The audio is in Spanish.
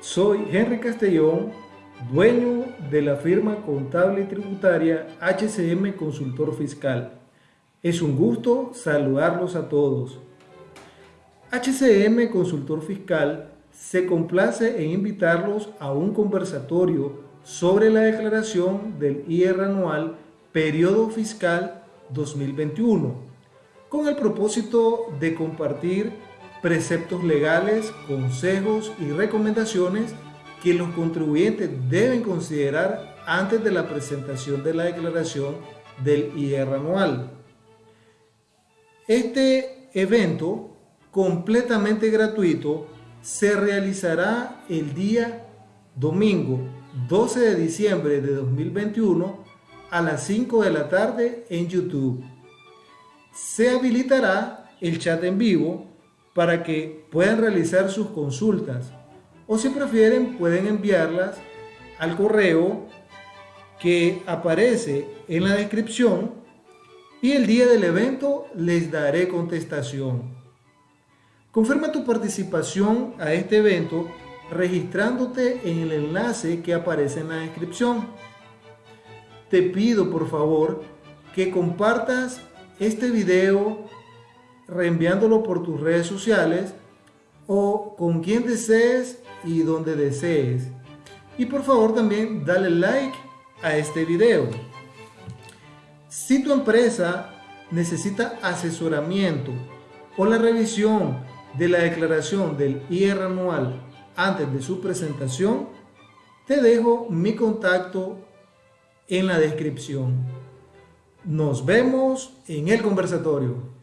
Soy Henry Castellón, dueño de la firma contable y tributaria HCM Consultor Fiscal. Es un gusto saludarlos a todos. HCM Consultor Fiscal se complace en invitarlos a un conversatorio sobre la declaración del IR anual periodo fiscal 2021, con el propósito de compartir preceptos legales, consejos y recomendaciones que los contribuyentes deben considerar antes de la presentación de la declaración del IR anual. Este evento completamente gratuito se realizará el día domingo 12 de diciembre de 2021 a las 5 de la tarde en YouTube. Se habilitará el chat en vivo para que puedan realizar sus consultas o si prefieren pueden enviarlas al correo que aparece en la descripción y el día del evento les daré contestación. Confirma tu participación a este evento registrándote en el enlace que aparece en la descripción. Te pido por favor que compartas este video reenviándolo por tus redes sociales o con quien desees y donde desees. Y por favor también dale like a este video. Si tu empresa necesita asesoramiento o la revisión de la declaración del IR anual antes de su presentación, te dejo mi contacto en la descripción. Nos vemos en el conversatorio.